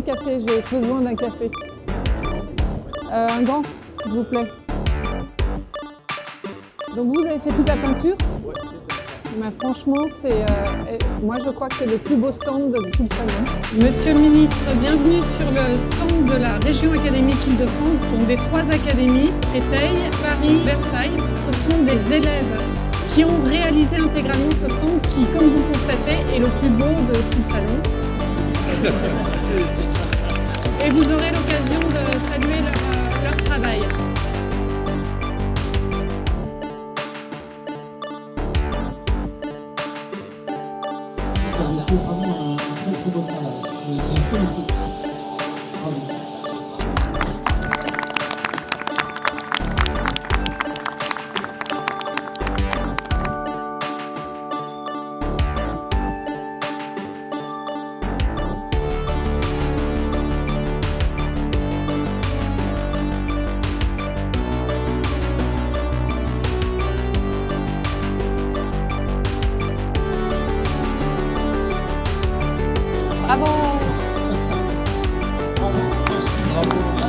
café, j'ai besoin d'un café. Euh, un grand, s'il vous plaît. Donc vous avez fait toute la peinture? Ouais, c'est ça. Bah, Franchement, c'est, euh, moi je crois que c'est le plus beau stand de tout le salon. Monsieur le ministre, bienvenue sur le stand de la région académique Île-de-France, donc des trois académies, Créteil, Paris, Versailles. Ce sont des élèves qui ont réalisé intégralement ce stand qui, comme vous le constatez, est le plus beau de tout le salon. C'est- c'est- Et vous aurez l'occasion de saluer leur, euh, leur travail. Fait vraiment un très très beau travail. 바보 바보 바보